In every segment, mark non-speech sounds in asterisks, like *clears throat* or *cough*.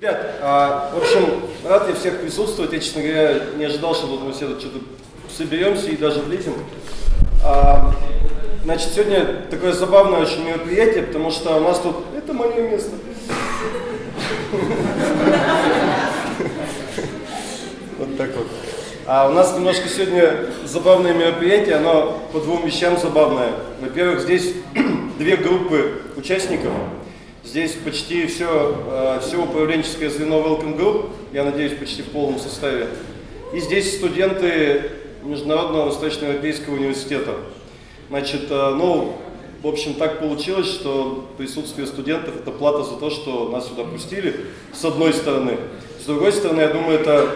Ребят, а, в общем, рад я всех присутствовать. Я, честно говоря, не ожидал, что тут мы все тут что-то соберемся и даже влезем. А, значит, сегодня такое забавное очень мероприятие, потому что у нас тут... Это мое место. Вот так вот. А у нас немножко сегодня забавное мероприятие, оно по двум вещам забавное. Во-первых, здесь *clears throat* две группы участников. Здесь почти все, э, все управленческое звено Welcome Group, я надеюсь, почти в полном составе. И здесь студенты Международного Восточноевропейского университета. Значит, э, ну, в общем, так получилось, что присутствие студентов – это плата за то, что нас сюда пустили, с одной стороны. С другой стороны, я думаю, это,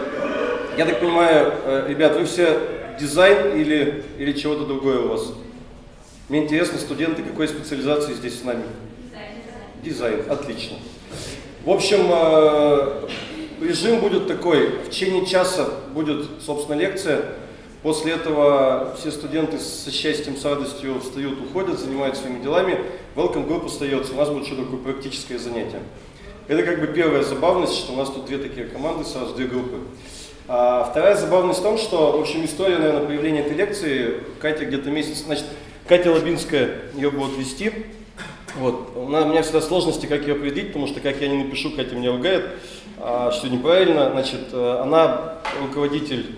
я так понимаю, э, ребят, вы все дизайн или, или чего-то другое у вас? Мне интересно, студенты какой специализации здесь с нами? Дизайн, отлично. В общем, э, режим будет такой. В течение часа будет, собственно, лекция. После этого все студенты со счастьем, с радостью встают, уходят, занимаются своими делами. Welcome Group остается. У нас будет еще такое практическое занятие. Это как бы первая забавность, что у нас тут две такие команды, сразу две группы. А вторая забавность в том, что, в общем, история, наверное, появления этой лекции, Катя где-то месяц, значит, Катя Лабинская ее будет вести. Вот. У меня всегда сложности, как ее определить, потому что как я не напишу, Катя меня ругает, а, что неправильно. Значит, э, она руководитель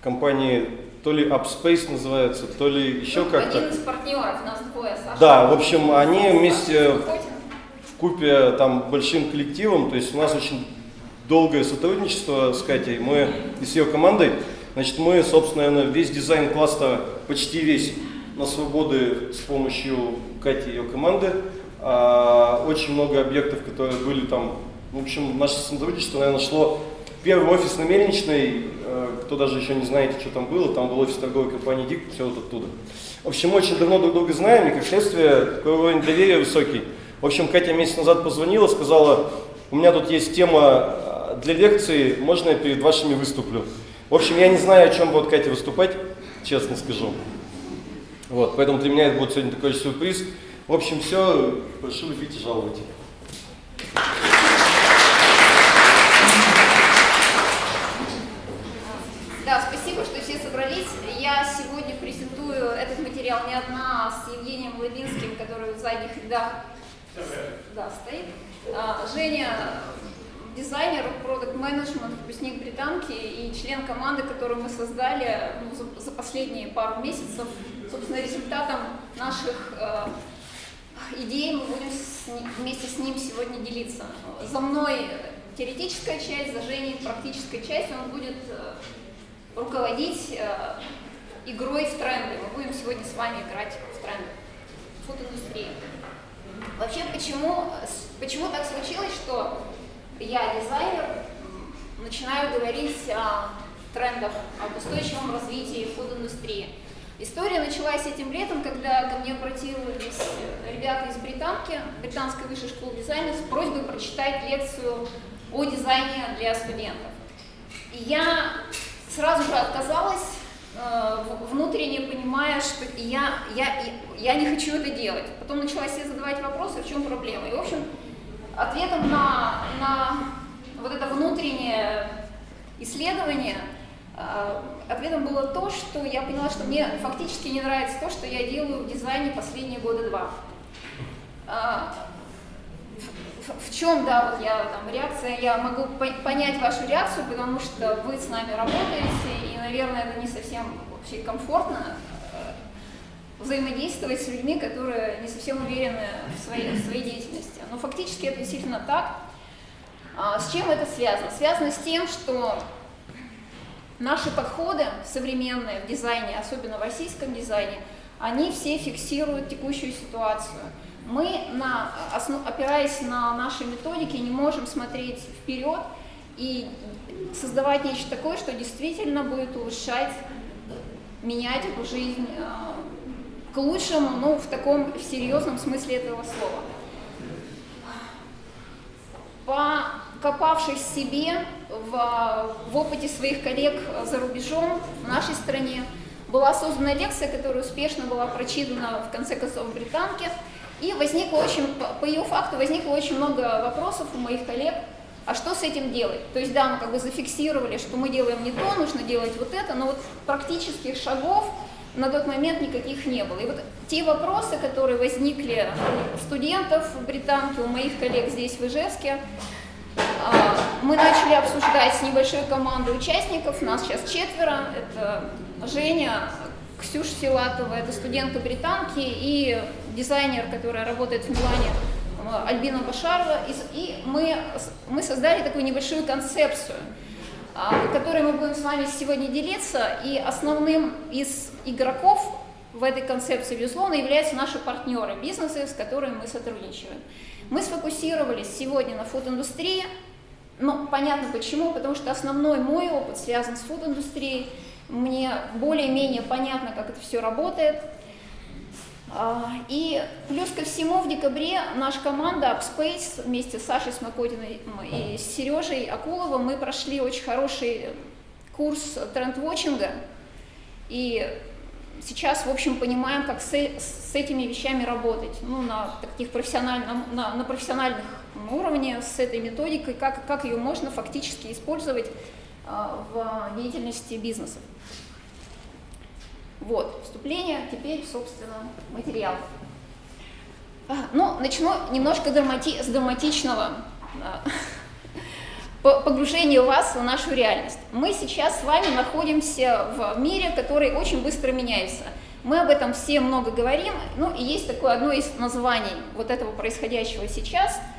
компании то ли Upspace называется, то ли еще как-то. Один из партнеров, нас двое, Саша. Да, в общем, они вместе в купе там большим коллективом, то есть у нас очень долгое сотрудничество с Катей, мы и с ее командой. Значит, мы, собственно, весь дизайн кластера, почти весь, на свободы с помощью Кати и ее команды. А, очень много объектов, которые были там. В общем, наше сотрудничество, наверное, шло первый офис на Мельничной, э, кто даже еще не знаете, что там было, там был офис торговой компании ДИК, все вот оттуда. В общем, мы очень давно друг друга знаем, и как следствие, такой уровень доверия высокий. В общем, Катя месяц назад позвонила, сказала, у меня тут есть тема э, для лекции, можно я перед вашими выступлю? В общем, я не знаю, о чем будет Катя выступать, честно скажу. Вот, поэтому для меня это будет сегодня такой сюрприз. В общем, все. Прошу любить и жаловать. Да, спасибо, что все собрались. Я сегодня презентую этот материал не одна, а с Евгением Лавинским, который в задних рядах да, стоит. А, Женя дизайнер, продукт менеджмент выпускник британки и член команды, которую мы создали ну, за, за последние пару месяцев. Собственно, результатом наших э, идей мы будем с вместе с ним сегодня делиться. За мной теоретическая часть, за Женей практическая часть. Он будет э, руководить э, игрой в тренды. Мы будем сегодня с вами играть в тренды фуд-индустрии. Вообще, почему, почему так случилось, что я, дизайнер, начинаю говорить о трендах, об устойчивом развитии фуд-индустрии. История началась этим летом, когда ко мне обратились ребята из Британки, Британской высшей школы дизайна, с просьбой прочитать лекцию о дизайне для студентов. И я сразу же отказалась, э, внутренне понимая, что я, я, я не хочу это делать. Потом начала себе задавать вопросы, в чем проблема. И, в общем, ответом на, на вот это внутреннее исследование, э, ответом было то, что я поняла, что мне фактически не нравится то, что я делаю в дизайне последние года два. Э, в, в чем, да, вот я там реакция, я могу понять вашу реакцию, потому что вы с нами работаете, и, наверное, это не совсем вообще комфортно взаимодействовать с людьми, которые не совсем уверены в своей, в своей деятельности. Но фактически это действительно так. А, с чем это связано? Связано с тем, что наши подходы современные в дизайне, особенно в российском дизайне, они все фиксируют текущую ситуацию. Мы, на, основ, опираясь на наши методики, не можем смотреть вперед и создавать нечто такое, что действительно будет улучшать, менять эту жизнь а, к лучшему, ну, в таком в серьезном смысле этого слова. Покопавшись в себе, в, в опыте своих коллег за рубежом, в нашей стране, была создана лекция, которая успешно была прочитана в конце концов в Британке, и возникло очень, по ее факту возникло очень много вопросов у моих коллег А что с этим делать? То есть, да, мы как бы зафиксировали, что мы делаем не то, нужно делать вот это, но вот практических шагов на тот момент никаких не было. И вот те вопросы, которые возникли у студентов в Британке, у моих коллег здесь в Ижевске, а, мы начали обсуждать с небольшой командой участников, нас сейчас четверо, это Женя, Ксюша Филатова, это студентка британки и дизайнер, которая работает в Милане, э, Альбина Башарова. И мы, мы создали такую небольшую концепцию, а, которой мы будем с вами сегодня делиться. И основным из игроков в этой концепции, безусловно, являются наши партнеры, бизнесы, с которыми мы сотрудничаем. Мы сфокусировались сегодня на фуд-индустрии, но понятно почему, потому что основной мой опыт связан с фуд-индустрией, мне более-менее понятно, как это все работает. А, и плюс ко всему в декабре наша команда Upspace вместе с Сашей Смокотиной и Сережей Акуловым мы прошли очень хороший курс тренд-вотчинга. И сейчас, в общем, понимаем, как с, с этими вещами работать ну, на, таких профессиональном, на, на профессиональных уровне, с этой методикой, как, как ее можно фактически использовать а, в деятельности бизнеса. Вот, вступление, теперь, собственно, материал. А, ну, начну немножко драмати с драматичного а, *laughs* погружения вас в нашу реальность. Мы сейчас с вами находимся в мире, который очень быстро меняется. Мы об этом все много говорим, ну и есть такое одно из названий вот этого происходящего сейчас –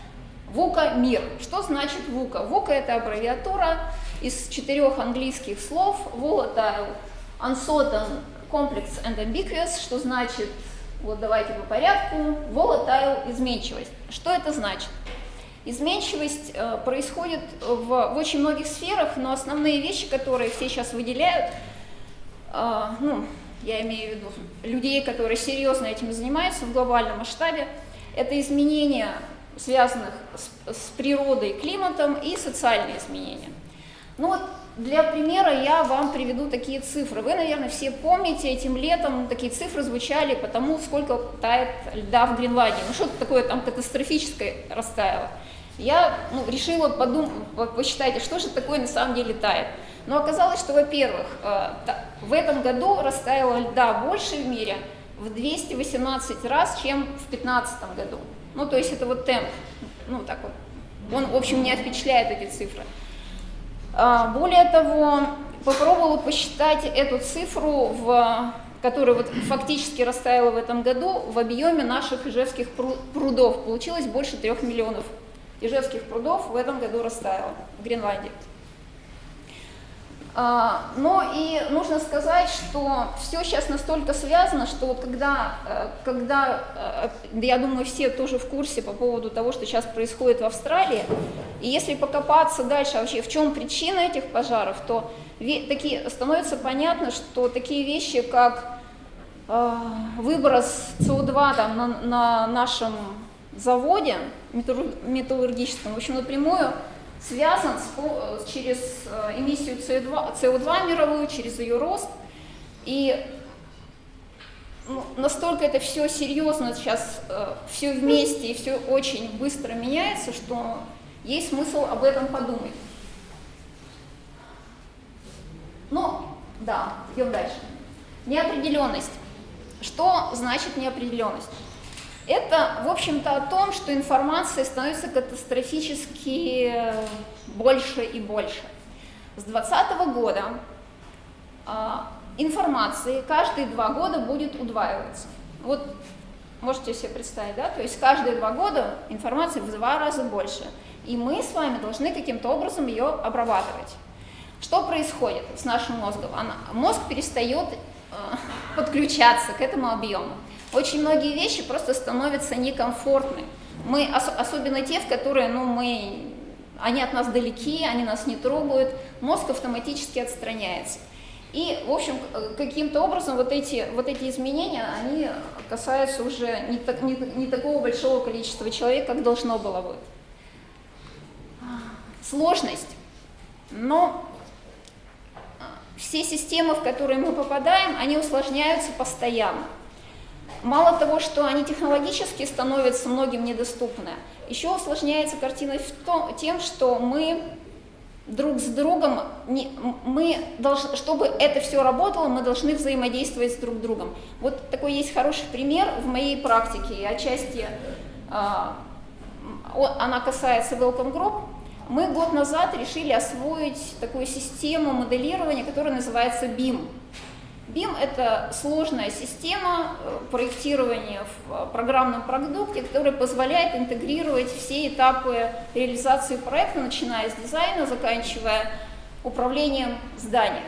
ВУКа – мир. Что значит ВУКа? ВУКа – это аббревиатура из четырех английских слов volatile, uncertain, complex and ambiguous, что значит, вот давайте по порядку, volatile – изменчивость. Что это значит? Изменчивость э, происходит в, в очень многих сферах, но основные вещи, которые все сейчас выделяют, э, ну, я имею в виду людей, которые серьезно этим занимаются в глобальном масштабе, это изменения, связанных с, с природой, климатом и социальные изменения. Ну вот для примера я вам приведу такие цифры. Вы, наверное, все помните, этим летом такие цифры звучали по тому, сколько тает льда в Гренландии. Ну что-то такое там катастрофическое растаяло. Я ну, решила подумать, посчитать, что же такое на самом деле тает. Но оказалось, что, во-первых, э, в этом году растаяло льда больше в мире в 218 раз, чем в 2015 году. Ну, то есть это вот темп, ну, так вот. Он, в общем, меня впечатляет эти цифры. А, более того, попробовала посчитать эту цифру, в, которая вот фактически растаяла в этом году, в объеме наших ижевских прудов. Получилось больше трех миллионов ижевских прудов в этом году растаяло в Гренландии. А, но и нужно сказать, что все сейчас настолько связано, что вот когда, э, когда, э, я думаю, все тоже в курсе по поводу того, что сейчас происходит в Австралии, и если покопаться дальше вообще, в чем причина этих пожаров, то такие, становится понятно, что такие вещи, как э, выброс СО2 там, на, на нашем заводе металлургическом, в общем, напрямую связан с, э, через э, эмиссию СО2, СО2 мировую, через ее рост. И ну, настолько это все серьезно сейчас, э, все вместе и все очень быстро меняется, что есть смысл об этом подумать. Ну, да, идем дальше. Неопределенность. Что значит неопределенность? Это, в общем-то, о том, что информация становится катастрофически больше и больше. С 2020 года а, информации каждые два года будет удваиваться. Вот можете себе представить, да? То есть каждые два года информации в два раза больше. И мы с вами должны каким-то образом ее обрабатывать. Что происходит с нашим мозгом? Мозг перестает э, *laughs* подключаться к этому объему очень многие вещи просто становятся некомфортны. Мы, ос особенно те, в которые, ну, мы, они от нас далеки, они нас не трогают, мозг автоматически отстраняется. И, в общем, каким-то образом вот эти, вот эти изменения, они касаются уже не, так, не, не такого большого количества человек, как должно было быть. Сложность. Но все системы, в которые мы попадаем, они усложняются постоянно. Мало того, что они технологически становятся многим недоступны, еще усложняется картина в том, тем, что мы друг с другом, не, мы должны, чтобы это все работало, мы должны взаимодействовать с друг другом. Вот такой есть хороший пример в моей практике, и отчасти а, она касается Welcome Group. Мы год назад решили освоить такую систему моделирования, которая называется BIM. BIM – это сложная система э, проектирования в э, программном продукте, которая позволяет интегрировать все этапы реализации проекта, начиная с дизайна, заканчивая управлением зданием.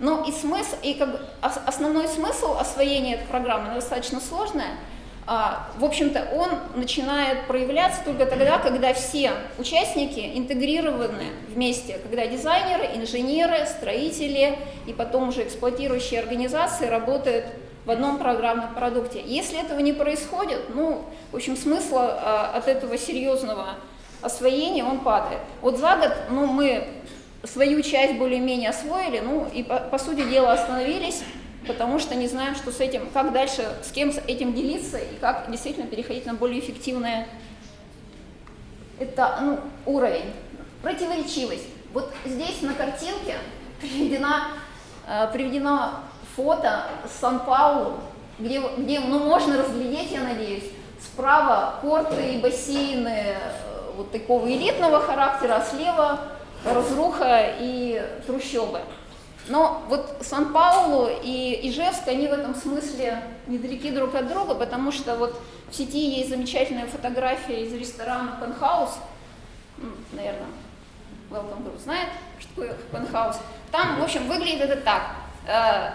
Но и, смысл, и как бы основной смысл освоения этой программы достаточно сложная – в общем-то, он начинает проявляться только тогда, когда все участники интегрированы вместе, когда дизайнеры, инженеры, строители и потом уже эксплуатирующие организации работают в одном программном продукте. Если этого не происходит, ну, в общем, смысл а, от этого серьезного освоения он падает. Вот за год ну, мы свою часть более-менее освоили, ну и по, по сути дела остановились, потому что не знаем, что с этим, как дальше, с кем с этим делиться и как действительно переходить на более эффективное это, ну, уровень. Противоречивость. Вот здесь на картинке приведена, э, приведено фото Сан-Паулу, где, где ну, можно разглядеть, я надеюсь, справа порты и бассейны э, вот такого элитного характера, а слева разруха и трущобы. Но вот Сан-Паулу и Ижевск, они в этом смысле недалеки друг от друга, потому что вот в сети есть замечательная фотография из ресторана Пенхаус, наверное, Welcome Group знает, что такое Пенхаус. Там, в общем, выглядит это так. Э,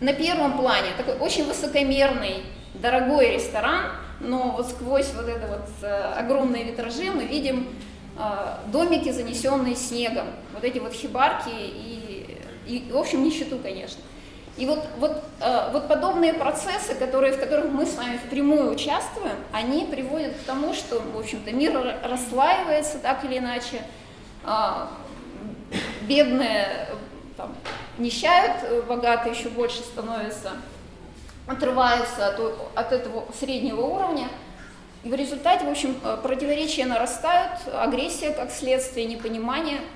на первом плане такой очень высокомерный, дорогой ресторан, но вот сквозь вот это вот э, огромные витражи мы видим э, домики, занесенные снегом, вот эти вот хибарки и и, в общем, нищету, конечно. И вот, вот, э, вот подобные процессы, которые, в которых мы с вами впрямую участвуем, они приводят к тому, что, в общем-то, мир расслаивается так или иначе, э, бедные там, нищают, богатые еще больше становятся, отрываются от, от этого среднего уровня. И в результате, в общем, э, противоречия нарастают, агрессия как следствие, непонимание –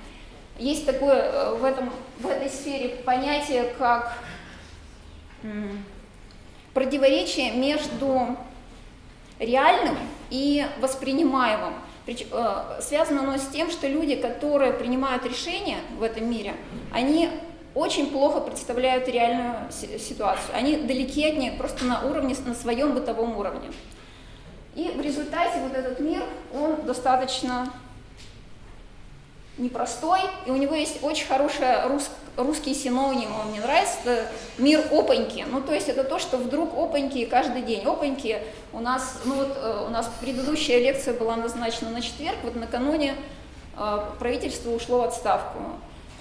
есть такое э, в, этом, в этой сфере понятие, как противоречие между реальным и воспринимаемым. Э, связано оно с тем, что люди, которые принимают решения в этом мире, они очень плохо представляют реальную ситуацию. Они далеки от нее просто на уровне, на своем бытовом уровне. И в результате вот этот мир, он достаточно непростой, и у него есть очень хороший рус, русский синоним, он мне нравится, это мир опаньки. Ну, то есть это то, что вдруг опаньки каждый день. Опаньки у нас, ну вот э, у нас предыдущая лекция была назначена на четверг, вот накануне э, правительство ушло в отставку.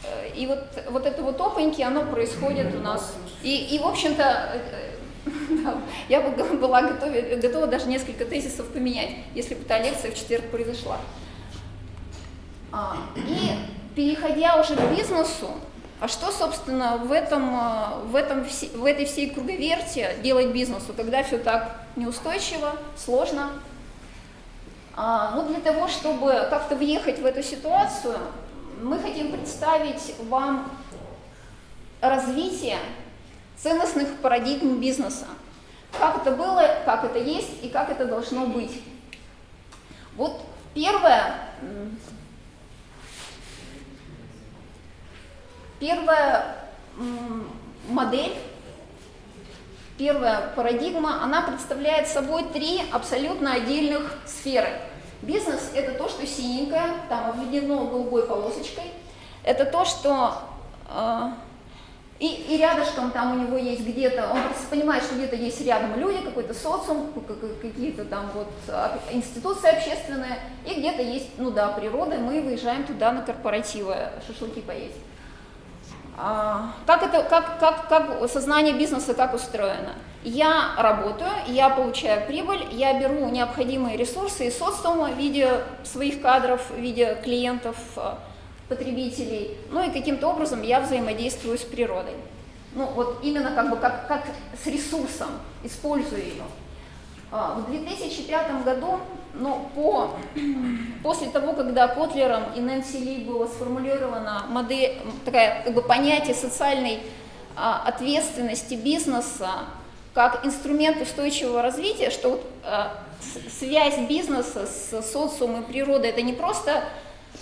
Э, и вот, вот это вот опаньки, оно происходит у нас. И, и в общем-то, *laughs* я бы была готова, готова даже несколько тезисов поменять, если бы та лекция в четверг произошла. А, и переходя уже к бизнесу, а что, собственно, в, этом, а, в, этом, в этой всей круговерте делать бизнесу, когда все так неустойчиво, сложно? А, ну, для того, чтобы как-то въехать в эту ситуацию, мы хотим представить вам развитие ценностных парадигм бизнеса. Как это было, как это есть и как это должно быть. Вот первое, Первая модель, первая парадигма, она представляет собой три абсолютно отдельных сферы. Бизнес – это то, что синенькое, там обведено голубой полосочкой. Это то, что э, и, и рядышком там у него есть где-то, он просто понимает, что где-то есть рядом люди, какой-то социум, какие-то там вот а, институции общественные, и где-то есть, ну да, природа, мы выезжаем туда на корпоративы шашлыки поесть. А, как, это, как, как, как сознание бизнеса как устроено? Я работаю, я получаю прибыль, я беру необходимые ресурсы из социума в виде своих кадров, в виде клиентов, э, потребителей, ну и каким-то образом я взаимодействую с природой. ну вот именно как бы как, как с ресурсом, используя ее. А, в 2005 году, ну, по, *clears throat* после того, когда Котлером и Нэнси Ли было сформулировано модель, такая, как бы понятие социальной а, ответственности бизнеса как инструмент устойчивого развития, что вот, а, связь бизнеса с социумом и природой это не просто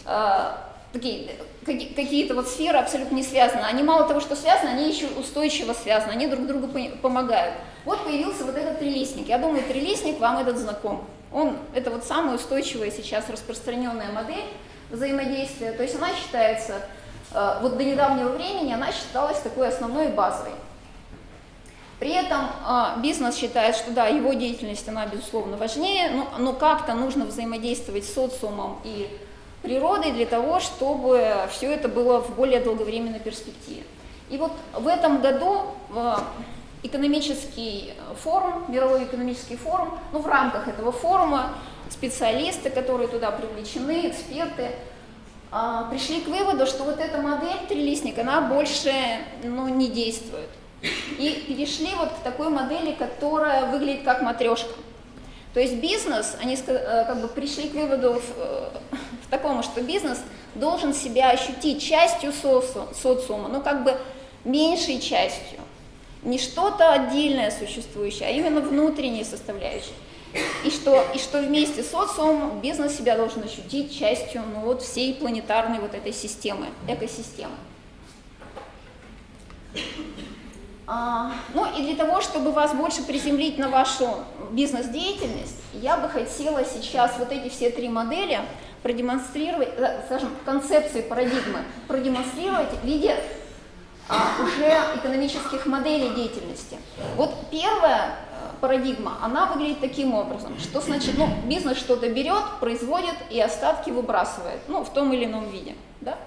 а, какие-то вот сферы абсолютно не связаны. Они мало того, что связаны, они еще устойчиво связаны, они друг другу помогают. Вот появился вот этот трилистник. Я думаю, трилистник вам этот знаком. Он, это вот самая устойчивая сейчас распространенная модель взаимодействия. То есть она считается, э, вот до недавнего времени она считалась такой основной базовой. При этом э, бизнес считает, что да, его деятельность, она безусловно важнее, но, но как-то нужно взаимодействовать с социумом и природой для того, чтобы все это было в более долговременной перспективе. И вот в этом году экономический форум, мировой экономический форум, ну в рамках этого форума специалисты, которые туда привлечены, эксперты, а, пришли к выводу, что вот эта модель трилистник, она больше ну, не действует. И перешли вот к такой модели, которая выглядит как матрешка. То есть бизнес, они э, как бы пришли к выводу в, э, в таком, что бизнес должен себя ощутить частью социума, ну как бы меньшей частью не что-то отдельное существующее, а именно внутренние составляющие. И что, и что вместе с социумом бизнес себя должен ощутить частью ну, вот, всей планетарной вот этой системы, экосистемы. А, ну и для того, чтобы вас больше приземлить на вашу бизнес-деятельность, я бы хотела сейчас вот эти все три модели продемонстрировать, э, скажем, концепции парадигмы продемонстрировать в виде уже экономических моделей деятельности. Вот первая э, парадигма, она выглядит таким образом, что значит, ну, бизнес что-то берет, производит и остатки выбрасывает, ну, в том или ином виде, да?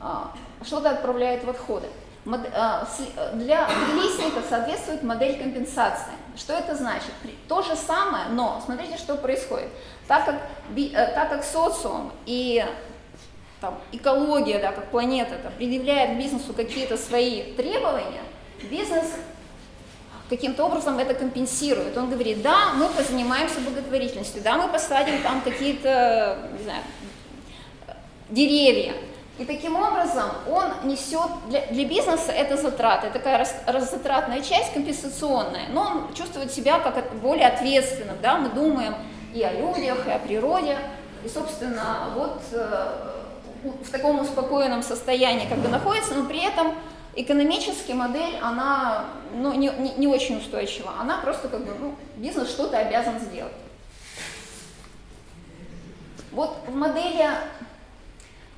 А, что-то отправляет в отходы. А, для листника соответствует модель компенсации. Что это значит? То же самое, но смотрите, что происходит. Так как, э, так как социум и там, экология, да, как планета, да, предъявляет бизнесу какие-то свои требования, бизнес каким-то образом это компенсирует. Он говорит, да, мы позанимаемся благотворительностью, да, мы посадим там какие-то, не знаю, деревья. И таким образом он несет, для, для бизнеса это затраты, такая раз, раззатратная часть компенсационная, но он чувствует себя как более ответственным, да, мы думаем и о людях, и о природе, и, собственно, вот э, в таком успокоенном состоянии как бы находится, но при этом экономически модель, она ну, не, не, не очень устойчива. Она просто как бы, ну, бизнес что-то обязан сделать. Вот в модели,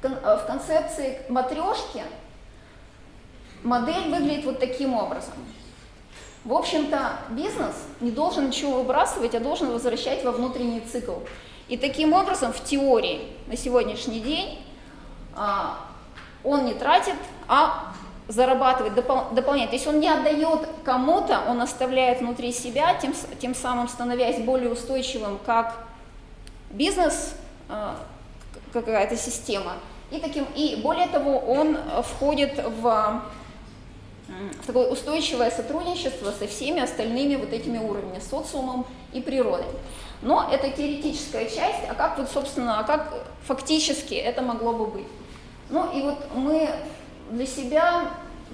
в концепции матрешки модель выглядит вот таким образом. В общем-то, бизнес не должен ничего выбрасывать, а должен возвращать во внутренний цикл. И таким образом, в теории на сегодняшний день он не тратит, а зарабатывает, допол дополняет. То есть он не отдает кому-то, он оставляет внутри себя, тем, тем самым становясь более устойчивым как бизнес, а, какая-то система. И, таким, и более того, он входит в, в такое устойчивое сотрудничество со всеми остальными вот этими уровнями, социумом и природой. Но это теоретическая часть, а как вот, собственно, а как фактически это могло бы быть? Ну и вот мы для себя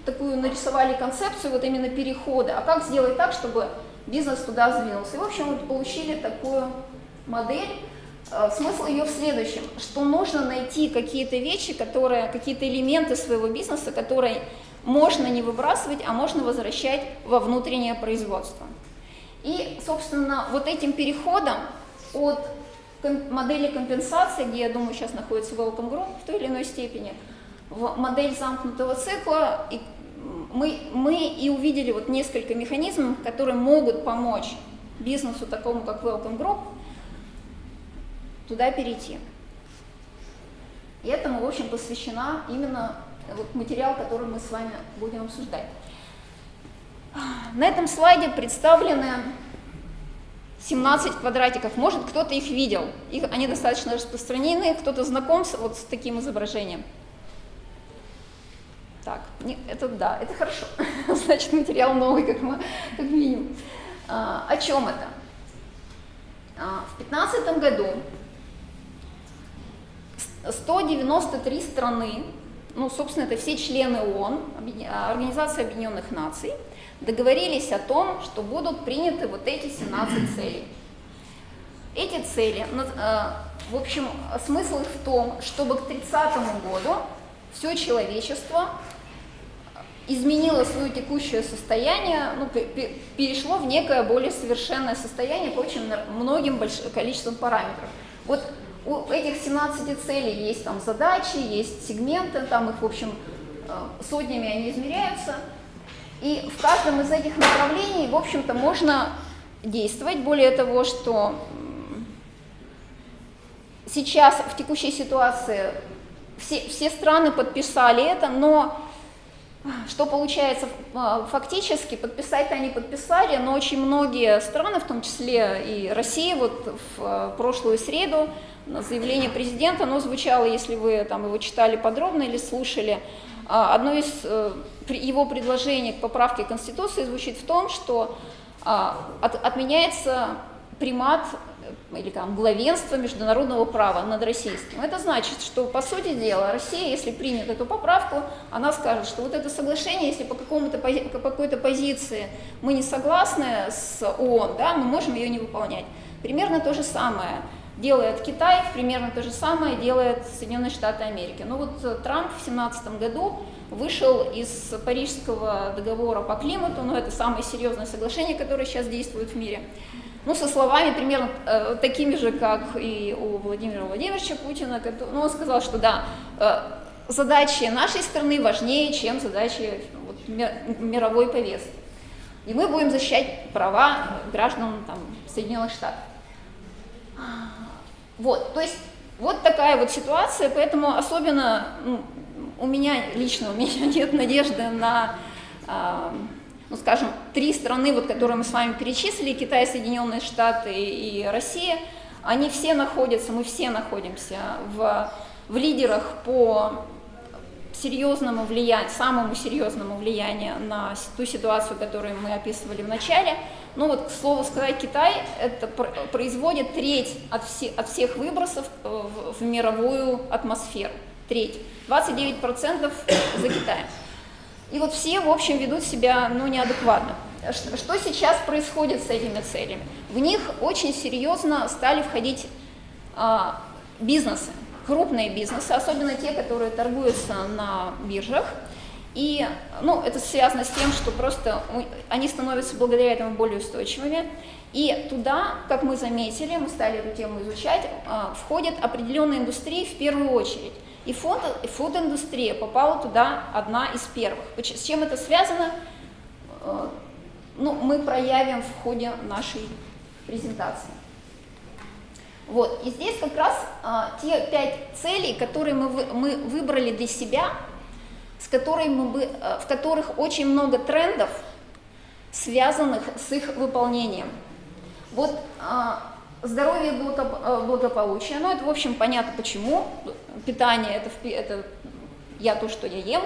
такую нарисовали концепцию вот именно перехода, а как сделать так, чтобы бизнес туда сдвинулся. И, в общем, вот получили такую модель. Э, смысл ее в следующем, что нужно найти какие-то вещи, которые, какие-то элементы своего бизнеса, которые можно не выбрасывать, а можно возвращать во внутреннее производство. И, собственно, вот этим переходом от модели компенсации, где, я думаю, сейчас находится Welcome Group в той или иной степени, в модель замкнутого цикла, и мы, мы и увидели вот несколько механизмов, которые могут помочь бизнесу такому, как Welcome Group, туда перейти. И этому, в общем, посвящена именно вот материал, который мы с вами будем обсуждать. На этом слайде представлены 17 квадратиков, может кто-то их видел, их, они достаточно распространены, кто-то знаком с, вот с таким изображением. Так. Не, это да, это хорошо. *laughs* Значит, материал новый, как, мы, как минимум. А, о чем это? А, в 2015 году 193 страны, ну, собственно, это все члены ООН, Организации Объединенных Наций, договорились о том, что будут приняты вот эти 17 *clears throat* целей. Эти цели, э, в общем, смысл их в том, чтобы к 30 году все человечество изменило свое текущее состояние, ну, перешло в некое более совершенное состояние по очень многим количеством параметров. Вот у этих 17 целей есть там задачи, есть сегменты, там их, в общем, э, сотнями они измеряются. И в каждом из этих направлений, в общем-то, можно действовать. Более того, что сейчас в текущей ситуации все, все страны подписали это, но что получается а, фактически, подписать-то они подписали, но очень многие страны, в том числе и Россия, вот в а, прошлую среду заявление президента, оно звучало, если вы там его читали подробно или слушали, а, одно из э, его предложений к поправке Конституции звучит в том, что отменяется примат или там главенство международного права над российским. Это значит, что по сути дела Россия, если примет эту поправку, она скажет, что вот это соглашение, если по, какому-то, по какой-то позиции мы не согласны с ООН, да, мы можем ее не выполнять. Примерно то же самое делает Китай, примерно то же самое делает Соединенные Штаты Америки. Но вот Трамп в 2017 году вышел из Парижского договора по климату, но это самое серьезное соглашение, которое сейчас действует в мире, ну, со словами примерно э, такими же, как и у Владимира Владимировича Путина. Который, ну, он сказал, что да, э, задачи нашей страны важнее, чем задачи вот, мировой повестки. И мы будем защищать права граждан там, Соединенных Штатов. Вот, то есть вот такая вот ситуация, поэтому особенно ну, у меня лично, у меня *laughs* нет надежды на э, ну, скажем, три страны, вот, которые мы с вами перечислили, Китай, Соединенные Штаты и Россия, они все находятся, мы все находимся в, в лидерах по серьезному влиянию, самому серьезному влиянию на ту ситуацию, которую мы описывали в начале. Ну вот, к слову сказать, Китай это производит треть от, все, от всех выбросов э, в, в мировую атмосферу. Треть. 29% за Китаем. И вот все, в общем, ведут себя ну, неадекватно. Что сейчас происходит с этими целями? В них очень серьезно стали входить а, бизнесы, крупные бизнесы, особенно те, которые торгуются на биржах. И ну, это связано с тем, что просто они становятся благодаря этому более устойчивыми. И туда, как мы заметили, мы стали эту тему изучать, а, входят определенные индустрии в первую очередь. И фуд-индустрия попала туда одна из первых. С чем это связано, э, ну, мы проявим в ходе нашей презентации. Вот, и здесь как раз а, те пять целей, которые мы, мы выбрали для себя, с которыми мы, э, в которых очень много трендов, связанных с их выполнением. Вот а, Здоровье э, благополучие, ну это, в общем, понятно почему. Питание это, это я то, что я ем,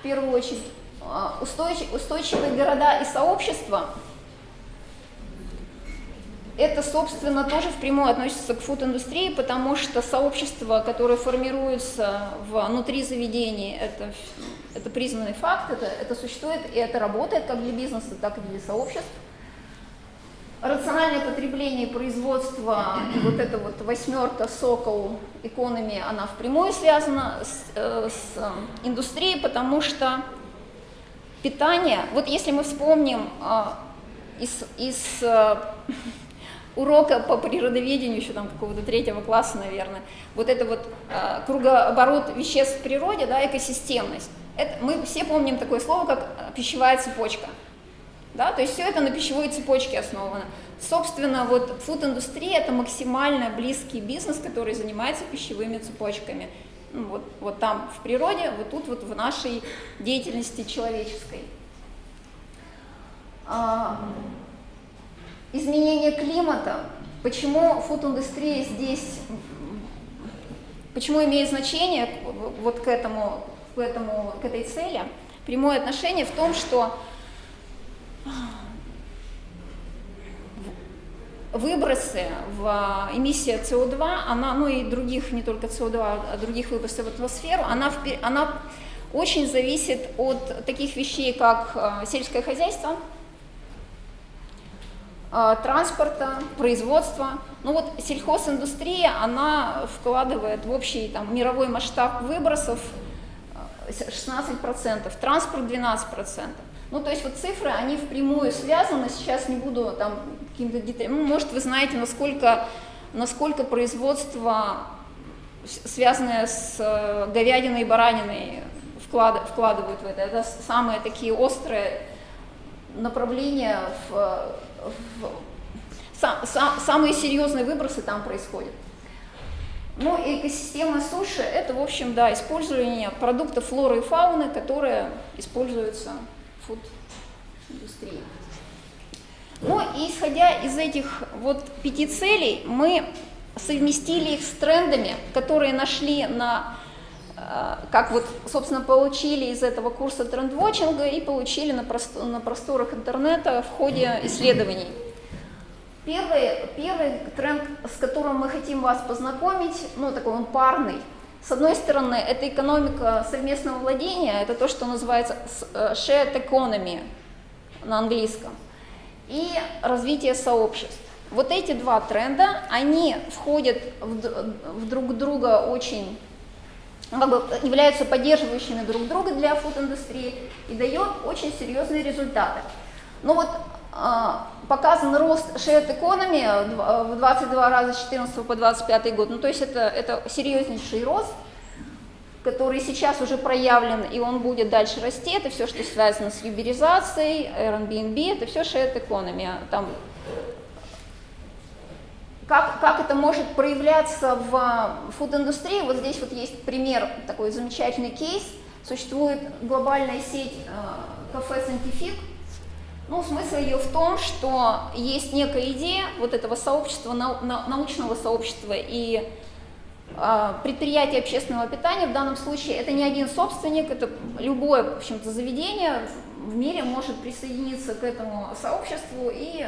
в первую очередь. А, устойчив, устойчивые города и сообщества, это, собственно, тоже впрямую относится к фуд-индустрии, потому что сообщества, которые формируются внутри заведений, это, это признанный факт, это, это существует и это работает как для бизнеса, так и для сообществ. Рациональное потребление и производство, вот эта вот восьмерка Сокол иконами, она впрямую связана с, э, с э, индустрией, потому что питание, вот если мы вспомним э, из, из урока по природоведению, еще там какого-то третьего класса, наверное, вот это вот э, кругооборот веществ в природе, да, экосистемность, это, мы все помним такое слово, как пищевая цепочка – да? То есть все это на пищевой цепочке основано. Собственно, вот фуд-индустрия – это максимально близкий бизнес, который занимается пищевыми цепочками. Ну, вот, вот там в природе, вот тут вот в нашей деятельности человеческой. Изменение климата. Почему фуд-индустрия здесь, почему имеет значение вот к этому к, этому, к этой цели прямое отношение в том, что выбросы в а, эмиссия СО2, она, ну и других, не только СО2, а других выбросов в атмосферу, она, она очень зависит от таких вещей, как а, сельское хозяйство, транспорта, производства. Ну вот сельхозиндустрия, она вкладывает в общий там, мировой масштаб выбросов 16%, транспорт 12%. Ну, то есть вот цифры, они впрямую связаны, сейчас не буду там каким-то деталям, ну, может, вы знаете, насколько, насколько производство, связанное с э, говядиной и бараниной, вклад, вкладывают в это. Это самые такие острые направления, в, сам, сам, самые серьезные выбросы там происходят. Ну, экосистема суши – это, в общем, да, использование продуктов флоры и фауны, которые используются фуд-индустрии. Ну, и исходя из этих вот пяти целей, мы совместили их с трендами, которые нашли на, как вот, собственно, получили из этого курса трендвотчинга и получили на, простор, на просторах интернета в ходе исследований. Первый, первый тренд, с которым мы хотим вас познакомить, ну, такой он парный, с одной стороны, это экономика совместного владения, это то, что называется э, shared economy на английском, и развитие сообществ. Вот эти два тренда, они входят в, в друг друга очень, как бы являются поддерживающими друг друга для фуд-индустрии и дает очень серьезные результаты. Но вот а, показан рост shared economy в 22 раза с 14 по 25 год. Ну, то есть это, это серьезнейший рост, который сейчас уже проявлен, и он будет дальше расти. Это все, что связано с юберизацией, Airbnb, это все shared economy. Там, как, как это может проявляться в фуд-индустрии? Вот здесь вот есть пример, такой замечательный кейс. Существует глобальная сеть э, кафе «Сантифик», ну, смысл ее в том, что есть некая идея вот этого сообщества, научного сообщества и а, предприятие общественного питания, в данном случае это не один собственник, это любое, в общем-то, заведение в мире может присоединиться к этому сообществу и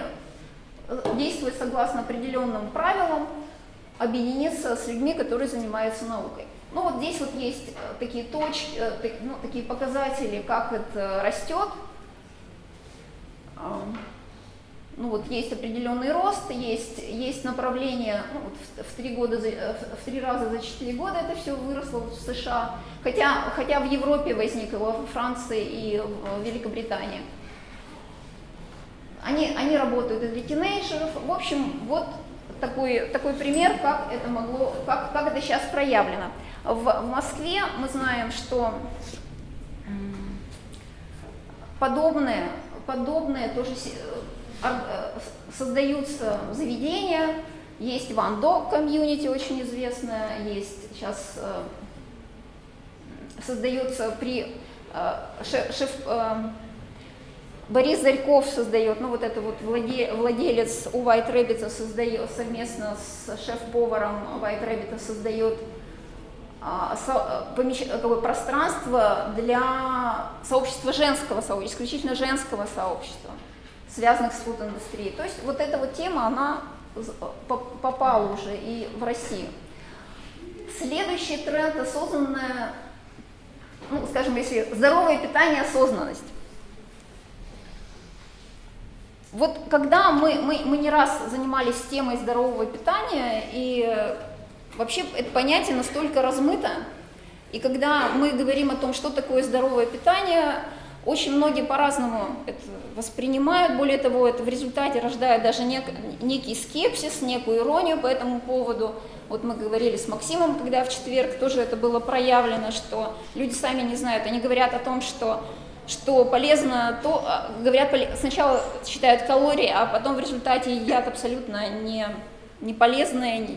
действовать согласно определенным правилам, объединиться с людьми, которые занимаются наукой. Ну вот здесь вот есть э, такие точки, э, ну, такие показатели, как это растет, ну вот есть определенный рост, есть, есть направление, ну, вот в, три года, в три раза за четыре года это все выросло в США, хотя, хотя в Европе возникло, во Франции и в Великобритании. Они, они работают и для тинейджеров. В общем, вот такой, такой пример, как это могло, как, как это сейчас проявлено. В, в Москве мы знаем, что подобное подобное тоже э, э, создаются заведения, есть Ван Дог комьюнити очень известная, есть сейчас э, создается при шеф, шеф Борис Зарьков создает, ну вот это вот владелец у White Rabbit создает совместно с шеф-поваром White Rabbit создает а, помещ... пространство для сообщества женского сообщества, исключительно женского сообщества, связанных с фуд-индустрией. То есть вот эта вот тема, она попала уже и в Россию. Следующий тренд – осознанное, ну, скажем, если здоровое питание, осознанность. Вот когда мы, мы, мы не раз занимались темой здорового питания, и Вообще это понятие настолько размыто, и когда мы говорим о том, что такое здоровое питание, очень многие по-разному это воспринимают, более того, это в результате рождает даже нек, некий скепсис, некую иронию по этому поводу. Вот мы говорили с Максимом, когда в четверг тоже это было проявлено, что люди сами не знают, они говорят о том, что что полезно, то а, говорят, сначала считают калории, а потом в результате едят абсолютно не, не полезные,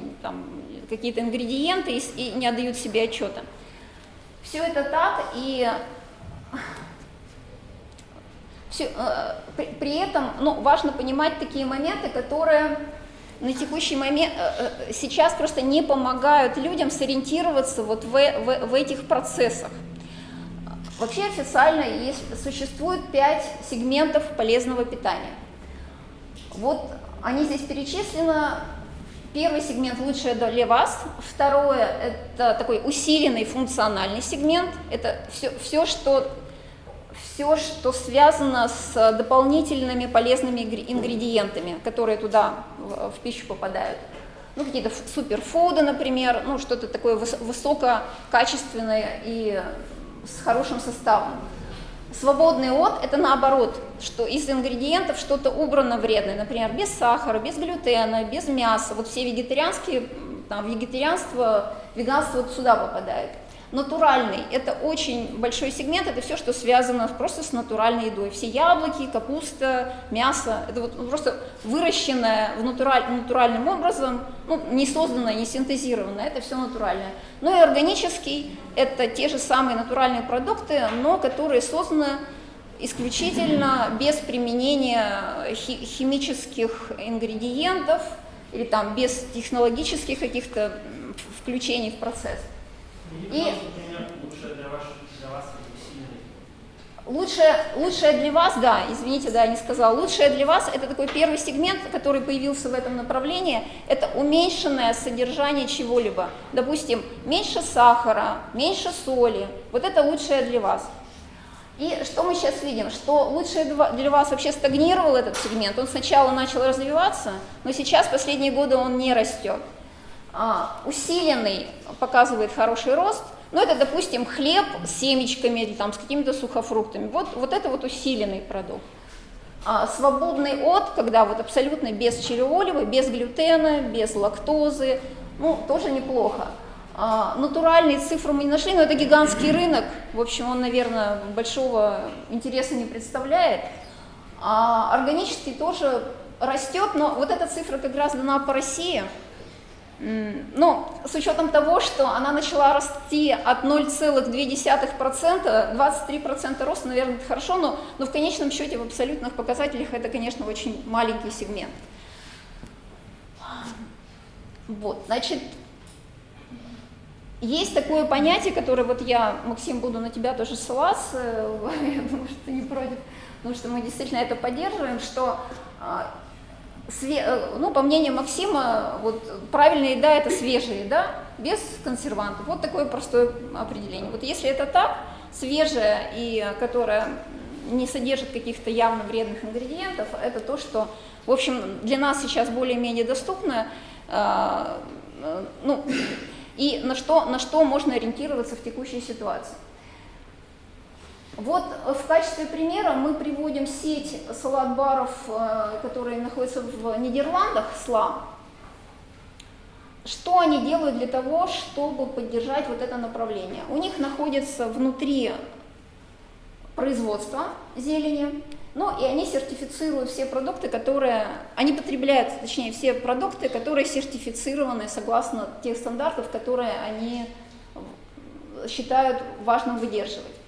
какие-то ингредиенты и, и не отдают себе отчета. Все это так, и все, э, при, при этом ну, важно понимать такие моменты, которые на текущий момент э, э, сейчас просто не помогают людям сориентироваться вот в, в, в этих процессах. Вообще официально есть, существует пять сегментов полезного питания. Вот они здесь перечислены. Первый сегмент лучшее для вас, второе это такой усиленный функциональный сегмент, это все, все, что, все, что связано с дополнительными полезными ингредиентами, которые туда в, в пищу попадают. Ну, какие-то суперфуды, например, ну, что-то такое высококачественное и с хорошим составом. Свободный от – это наоборот, что из ингредиентов что-то убрано вредное, например, без сахара, без глютена, без мяса. Вот все вегетарианские, там, вегетарианство, веганство вот сюда попадает. Натуральный – это очень большой сегмент, это все, что связано просто с натуральной едой. Все яблоки, капуста, мясо – это вот просто выращенное в натураль, натуральным образом, ну, не созданное, не синтезированное, это все натуральное. Ну и органический – это те же самые натуральные продукты, но которые созданы исключительно без применения химических ингредиентов или там без технологических каких-то включений в процесс. И лучшее, лучшее для вас, да, извините, да, не сказал, лучшее для вас, это такой первый сегмент, который появился в этом направлении, это уменьшенное содержание чего-либо. Допустим, меньше сахара, меньше соли, вот это лучшее для вас. И что мы сейчас видим? Что лучшее для вас вообще стагнировал этот сегмент, он сначала начал развиваться, но сейчас, последние годы, он не растет. А, усиленный показывает хороший рост, но это, допустим, хлеб с семечками или там, с какими-то сухофруктами. Вот, вот это вот усиленный продукт. А свободный от, когда вот абсолютно без чилиолева, без глютена, без лактозы, ну, тоже неплохо. А, натуральные цифры мы не нашли, но это гигантский *clears throat* рынок, в общем, он, наверное, большого интереса не представляет. А органический тоже растет, но вот эта цифра как раз дана по России – ну, с учетом того, что она начала расти от 0,2%, 23% роста, наверное, это хорошо, но, но в конечном счете в абсолютных показателях это, конечно, очень маленький сегмент. Вот, значит, есть такое понятие, которое вот я, Максим, буду на тебя тоже ссылаться, *laughs* я думаю, что ты не против, потому что мы действительно это поддерживаем, что а, Э, ну, по мнению Максима, вот правильная еда – это свежая еда, без консервантов. Вот такое простое определение. Вот если это так, свежая и которая не содержит каких-то явно вредных ингредиентов, это то, что, в общем, для нас сейчас более-менее доступно, э, э, ну, и на что, на что можно ориентироваться в текущей ситуации. Вот в качестве примера мы приводим сеть салат-баров, э, которые находятся в Нидерландах, СЛА. Что они делают для того, чтобы поддержать вот это направление? У них находится внутри производства зелени, ну и они сертифицируют все продукты, которые, они потребляют, точнее, все продукты, которые сертифицированы согласно тех стандартов, которые они считают важным выдерживать.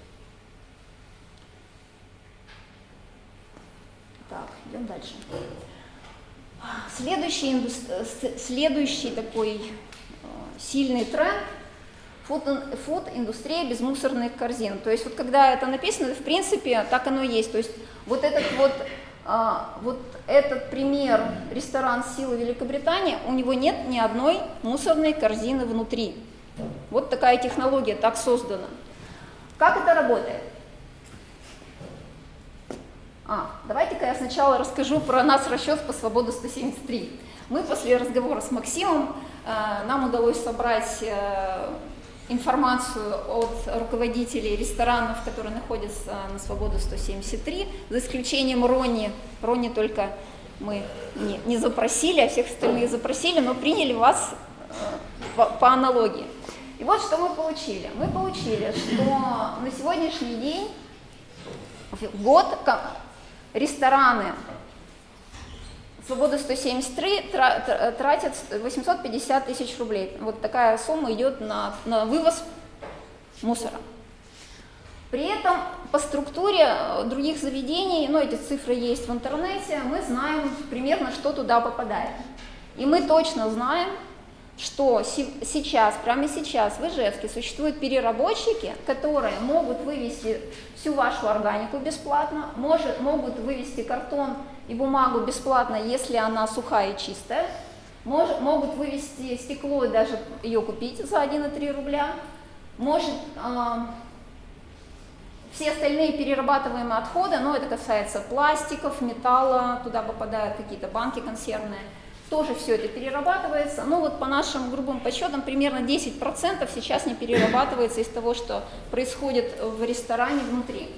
Так, идем дальше. Следующий, следующий такой э, сильный тренд фуд, индустрия без мусорных корзин. То есть вот когда это написано, в принципе, так оно и есть. То есть вот этот вот, а, вот этот пример ресторан Силы Великобритании, у него нет ни одной мусорной корзины внутри. Вот такая технология, так создана. Как это работает? А, давайте-ка я сначала расскажу про нас расчет по свободу 173. Мы после разговора с Максимом, э, нам удалось собрать э, информацию от руководителей ресторанов, которые находятся на свободу 173, за исключением Рони. Рони только мы не, не запросили, а всех остальных запросили, но приняли вас э, по, по аналогии. И вот что мы получили. Мы получили, что на сегодняшний день в год рестораны Свобода 173 тратят 850 тысяч рублей. Вот такая сумма идет на, на вывоз мусора. При этом по структуре других заведений, ну эти цифры есть в интернете, мы знаем примерно, что туда попадает. И мы точно знаем, что сейчас, прямо сейчас в Ижевске существуют переработчики, которые могут вывести всю вашу органику бесплатно, может, могут вывести картон и бумагу бесплатно, если она сухая и чистая, может, могут вывести стекло и даже ее купить за 1,3 рубля, может э, все остальные перерабатываемые отходы, но это касается пластиков, металла, туда попадают какие-то банки консервные, тоже все это перерабатывается. Ну вот по нашим грубым подсчетам примерно 10% сейчас не перерабатывается из того, что происходит в ресторане внутри.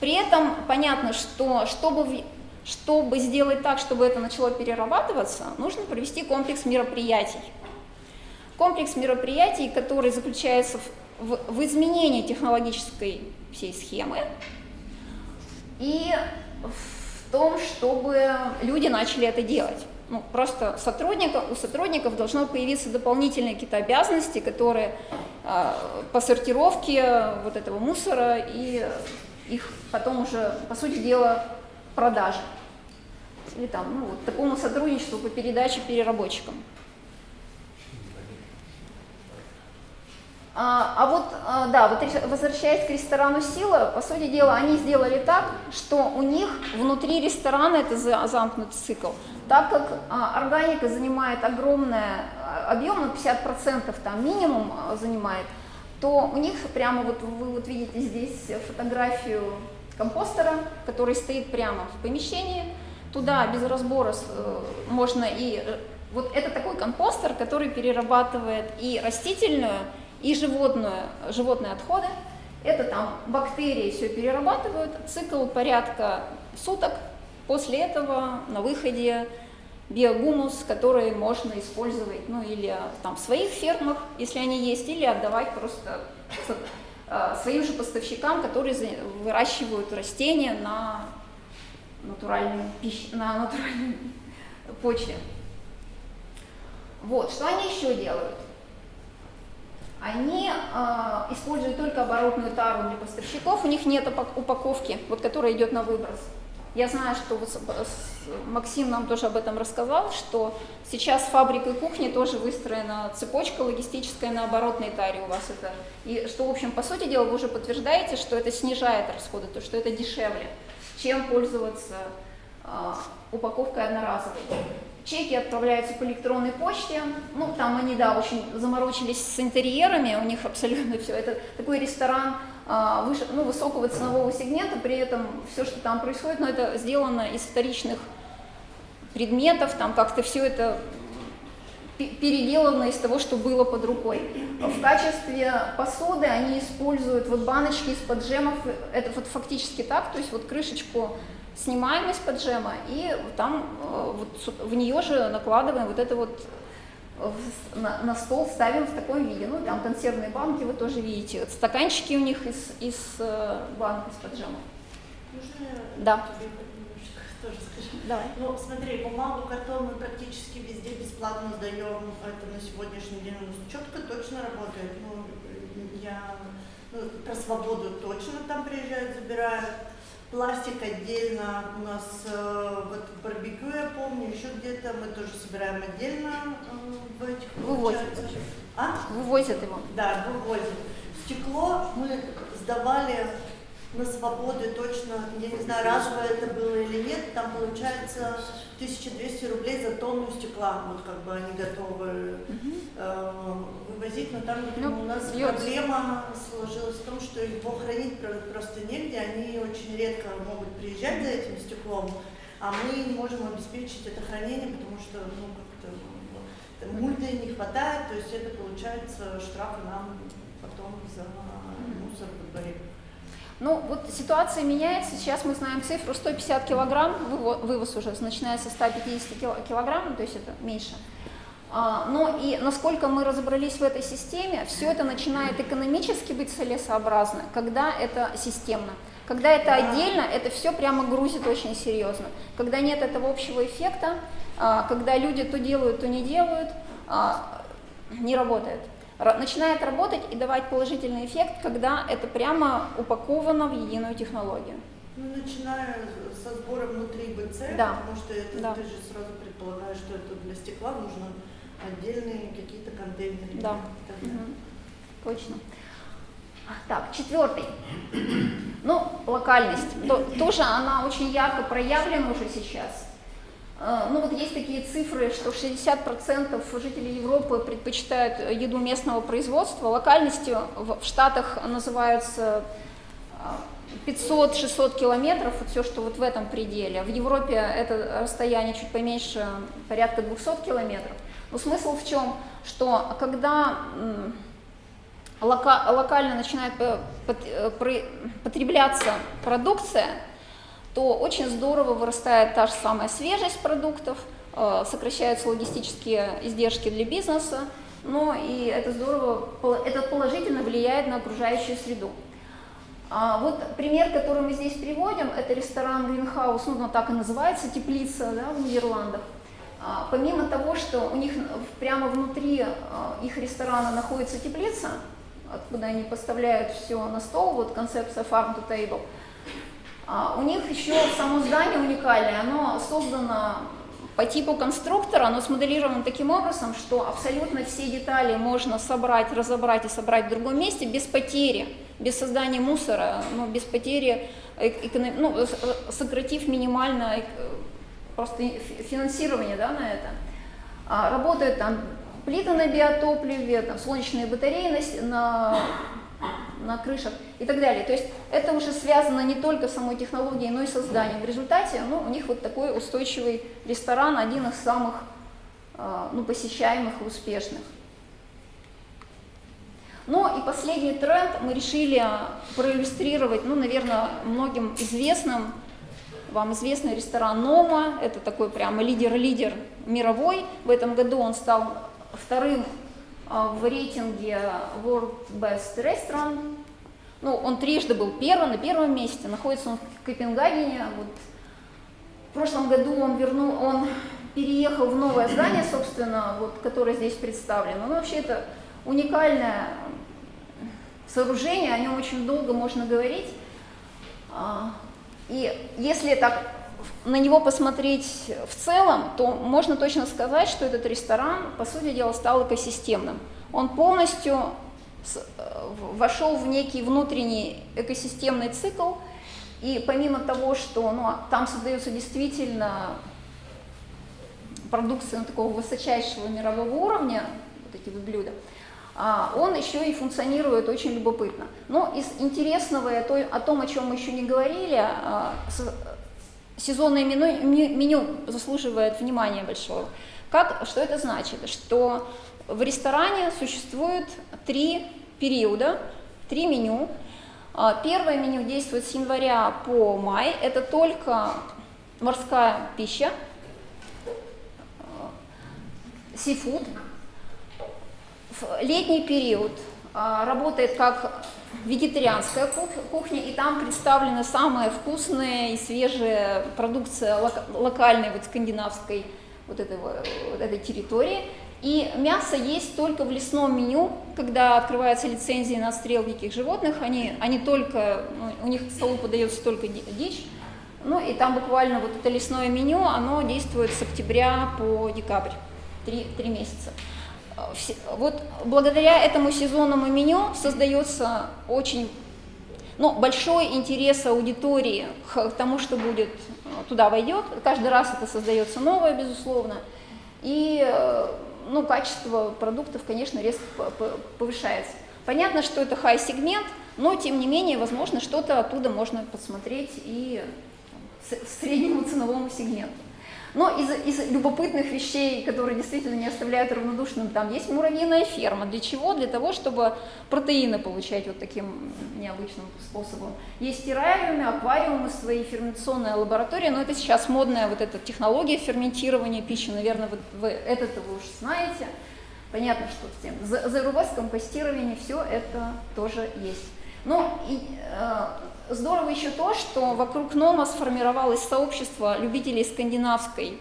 При этом понятно, что чтобы, чтобы сделать так, чтобы это начало перерабатываться, нужно провести комплекс мероприятий. Комплекс мероприятий, который заключается в, в, в изменении технологической всей схемы и в том, чтобы люди начали это делать ну, просто сотрудников, у сотрудников должно появиться дополнительные какие-то обязанности, которые э, по сортировке вот этого мусора и их потом уже, по сути дела, продажи. Или там, ну, вот, такому сотрудничеству по передаче переработчикам. А, а вот, а, да, вот возвращаясь к ресторану «Сила», по сути дела, они сделали так, что у них внутри ресторана, это замкнутый цикл, так как а, органика занимает огромный объем, ну 50% там минимум занимает, то у них прямо вот вы вот видите здесь фотографию компостера, который стоит прямо в помещении, туда без разбора э, можно и... Э, вот это такой компостер, который перерабатывает и растительную, и животное, животные отходы. Это там бактерии все перерабатывают, цикл порядка суток. После этого на выходе биогумус, который можно использовать, ну или там в своих фермах, если они есть, или отдавать просто э, своим же поставщикам, которые выращивают растения на натуральной, пищ... на натуральной почве. Вот, что они еще делают? Они э, используют только оборотную тару для поставщиков, у них нет упаковки, вот, которая идет на выброс. Я знаю, что вот Максим нам тоже об этом рассказал, что сейчас фабрикой кухни тоже выстроена цепочка логистическая на оборотной таре у вас это. И что, в общем, по сути дела, вы уже подтверждаете, что это снижает расходы, то что это дешевле, чем пользоваться э, упаковкой одноразовой. Чеки отправляются по электронной почте. Ну, там они, да, очень заморочились с интерьерами, у них абсолютно все. Это такой ресторан а, выше, ну, высокого ценового сегмента, при этом все, что там происходит, но ну, это сделано из вторичных предметов, там как-то все это переделано из того, что было под рукой. В качестве посуды они используют вот баночки из-под джемов, это вот фактически так, то есть вот крышечку снимаем из-под джема и там э, вот в нее же накладываем вот это вот э, на, на стол ставим в таком виде. Ну, там консервные банки вы тоже видите. Стаканчики у них из, из э, банок из-под джема. Можно да. *laughs* тоже скажу? Давай. Ну, смотри, бумагу, картон мы практически везде бесплатно сдаем. Это на сегодняшний день у нас четко, точно работает. Ну, я ну, про свободу точно там приезжают, забирают. Пластик отдельно у нас э, вот барбекю, я помню, еще где-то мы тоже собираем отдельно э, в этих. Вывозят. А? Вывозят его. Да, вывозят. Стекло мы сдавали на свободы точно, я не знаю, разово это было или нет, там получается 1200 рублей за тонну стекла, вот как бы они готовы э, вывозить, но там ну, у нас льется. проблема сложилась в том, что его хранить просто негде, они очень редко могут приезжать за этим стеклом, а мы не можем обеспечить это хранение, потому что ну, как-то мульты не хватает, то есть это получается штрафы нам потом за мусор во дворе. Ну, вот ситуация меняется. Сейчас мы знаем цифру 150 килограмм, вывоз уже начиная со 150 килограмм, то есть это меньше. А, но и насколько мы разобрались в этой системе, все это начинает экономически быть целесообразно, когда это системно. Когда это отдельно, это все прямо грузит очень серьезно. Когда нет этого общего эффекта, а, когда люди то делают, то не делают, а, не работает начинает работать и давать положительный эффект, когда это прямо упаковано в единую технологию. Ну, начиная со сбора внутри БЦ, да. потому что это, да. ты же сразу предполагаешь, что это для стекла нужно отдельные какие-то контейнеры. Да. Угу. Точно. Так, четвертый. Ну, локальность. То, тоже она очень ярко проявлена уже сейчас. Э, ну вот есть такие цифры, что 60% жителей Европы предпочитают еду местного производства. Локальностью в Штатах называются 500-600 километров, вот все, что вот в этом пределе. В Европе это расстояние чуть поменьше, порядка 200 километров. Но смысл в чем? Что когда лока локально начинает потребляться продукция, то очень здорово вырастает та же самая свежесть продуктов, э, сокращаются логистические издержки для бизнеса, но и это здорово, это положительно влияет на окружающую среду. А вот пример, который мы здесь приводим, это ресторан Greenhouse, ну, так и называется, теплица да, в Нидерландах. А, помимо того, что у них прямо внутри а, их ресторана находится теплица, откуда они поставляют все на стол, вот концепция farm to table, у них еще само здание уникальное, оно создано по типу конструктора, оно смоделировано таким образом, что абсолютно все детали можно собрать, разобрать и собрать в другом месте без потери, без создания мусора, ну, без потери, эконом... ну, сократив минимально э, просто финансирование да, на это. А, работают там плиты на биотопливе, там, солнечные батареи на, на на крышах и так далее. То есть это уже связано не только с самой технологией, но и созданием. В результате ну, у них вот такой устойчивый ресторан, один из самых а, ну, посещаемых и успешных. Ну и последний тренд мы решили проиллюстрировать, ну, наверное, многим известным, вам известный ресторан Нома, это такой прямо лидер-лидер мировой. В этом году он стал вторым а, в рейтинге World Best Restaurant. Ну, он трижды был первым, на первом месте, находится он в Копенгагене. Вот. В прошлом году он вернул, он переехал в новое здание, собственно, вот, которое здесь представлено. Ну, вообще это уникальное сооружение, о нем очень долго можно говорить. А, и если так на него посмотреть в целом, то можно точно сказать, что этот ресторан, по сути дела, стал экосистемным. Он полностью э, вошел в некий внутренний экосистемный цикл, и помимо того, что ну, там создается действительно продукция ну, такого высочайшего мирового уровня, вот эти вот блюда, а, он еще и функционирует очень любопытно. Но из интересного о том, о чем мы еще не говорили, а, сезонное меню, меню заслуживает внимания большого. Как, что это значит? Что в ресторане существует три периода, три меню. А, первое меню действует с января по май, это только морская пища, сифуд. Летний период а, работает как вегетарианская кухня, и там представлена самая вкусная и свежая продукция локальной вот скандинавской вот, этого, вот этой территории. И мясо есть только в лесном меню, когда открывается лицензия на отстрел диких животных, они, они только, ну, у них к столу подается только дичь, ну и там буквально вот это лесное меню, оно действует с октября по декабрь, три, три месяца вот благодаря этому сезонному меню создается очень ну, большой интерес аудитории к тому, что будет э, туда войдет. Каждый раз это создается новое, безусловно. И э, ну, качество продуктов, конечно, резко повышается. Понятно, что это хай-сегмент, но тем не менее, возможно, что-то оттуда можно посмотреть и среднему ценовому сегменту. Но из, из любопытных вещей, которые действительно не оставляют равнодушным, там есть муравьиная ферма. Для чего? Для того, чтобы протеины получать вот таким необычным способом. Есть террариумы, аквариумы, свои ферментационные лаборатории, но это сейчас модная вот эта технология ферментирования пищи, наверное, вы, вы это-то вы уже знаете. Понятно, что с тем ЗРВ, компостирование, все это тоже есть. Ну, и, э, Здорово еще то, что вокруг Нома сформировалось сообщество любителей скандинавской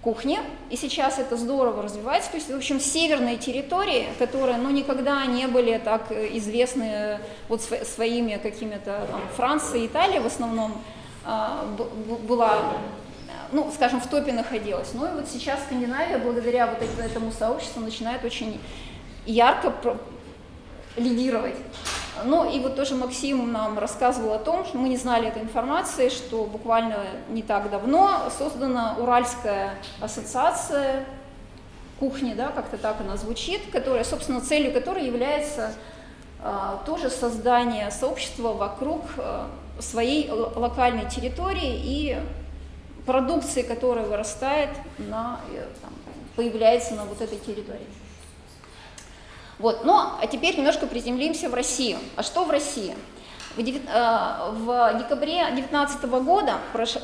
кухни, и сейчас это здорово развивается, то есть, в общем, северные территории, которые, ну, никогда не были так известны вот своими какими-то, там, Франция, Италия в основном, а, была ну, скажем, в топе находилась. Ну и вот сейчас Скандинавия, благодаря вот этому сообществу, начинает очень ярко лидировать. Ну и вот тоже Максим нам рассказывал о том, что мы не знали этой информации, что буквально не так давно создана Уральская ассоциация кухни, да, как-то так она звучит, которая, собственно, целью которой является а, тоже создание сообщества вокруг а, своей локальной территории и продукции, которая вырастает на, э, там, появляется на вот этой территории. Вот. Ну, а теперь немножко приземлимся в Россию. А что в России? В, э, в декабре 2019 года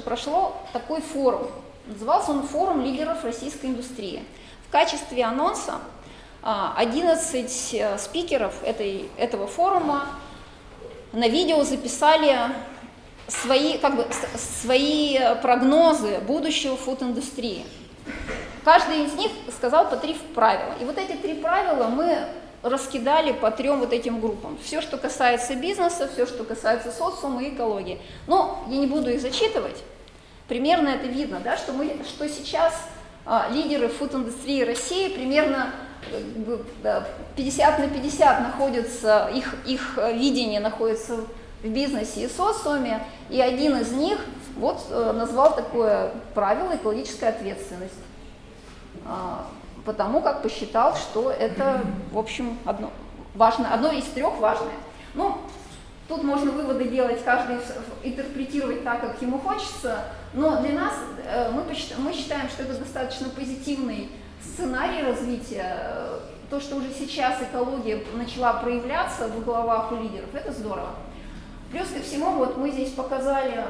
прошло такой форум. Назывался он «Форум лидеров российской индустрии». В качестве анонса 11 э, спикеров этой, этого форума на видео записали свои, как бы, свои прогнозы будущего фуд-индустрии. Каждый из них сказал по три правила. И вот эти три правила мы раскидали по трем вот этим группам. Все, что касается бизнеса, все, что касается социума и экологии. Но я не буду их зачитывать. Примерно это видно, да, что, мы, что сейчас а, лидеры фуд-индустрии России примерно 50 на 50 находятся, их, их видение находится в бизнесе и социуме, и один из них вот э, назвал такое правило экологическая ответственность. Потому как посчитал, что это, в общем, одно, важно, одно из трех важное. Ну, тут можно выводы делать, каждый интерпретировать так, как ему хочется, но для нас, э, мы, мы считаем, что это достаточно позитивный сценарий развития, то, что уже сейчас экология начала проявляться в головах у лидеров, это здорово. Плюс ко всему, вот мы здесь показали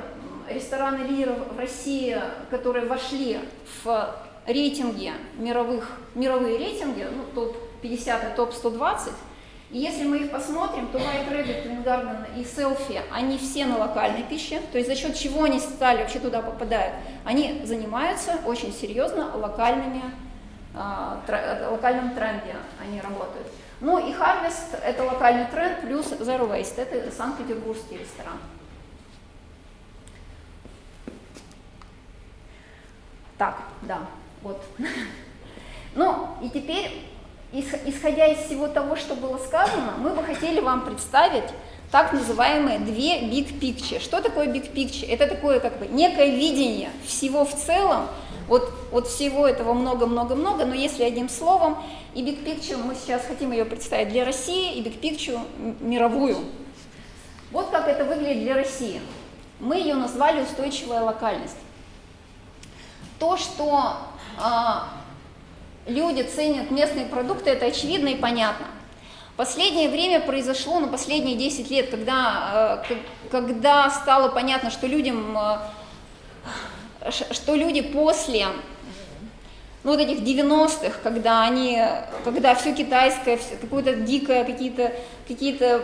рестораны лидеров в России, которые вошли в рейтинги мировых, мировые рейтинги, ну, топ-50 и топ-120, и если мы их посмотрим, то White Rabbit, Garden и Selfie, они все на локальной пище, то есть за счет чего они стали, вообще туда попадают, они занимаются очень серьезно локальными, э, локальным тренде, они работают. Ну и Harvest – это локальный тренд, плюс Zero Waste – это Санкт-Петербургский ресторан. Так, да. Вот. *laughs* Ну, и теперь, исходя из всего того, что было сказано, мы бы хотели вам представить так называемые две big picture. Что такое big picture? Это такое как бы некое видение всего в целом, вот, вот всего этого много-много-много, но если одним словом, и big picture мы сейчас хотим ее представить для России, и big picture мировую. Вот как это выглядит для России. Мы ее назвали устойчивая локальность. То, что люди ценят местные продукты, это очевидно и понятно. Последнее время произошло, ну, последние 10 лет, когда, э, когда стало понятно, что людям, э, что люди после ну, вот этих 90-х, когда они, когда все китайское, какое-то дикое, какие-то, какие-то,